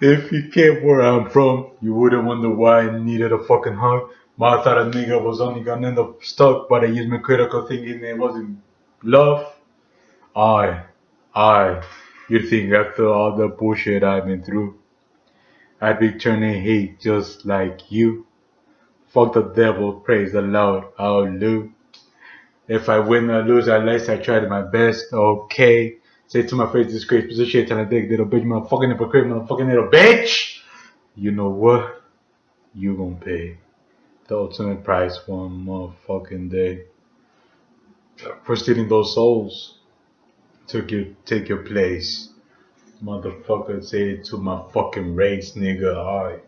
If you came where I'm from, you wouldn't wonder why I needed a fucking hug. But I thought a nigga was only gonna end up stuck, but I used my critical thinking it wasn't love. I, I, you think after all the bullshit I've been through, I'd be turning hate just like you. Fuck the devil, praise the Lord, hallelujah. If I win or lose, at least I tried my best, okay. Say to my face, this great position, tell a dick, little bitch, motherfucking hypocrite, motherfucking little bitch. You know what? You gonna pay the ultimate price one motherfucking day for stealing those souls. Took you, take your place. Motherfucker, say it to my fucking race, nigga. Alright.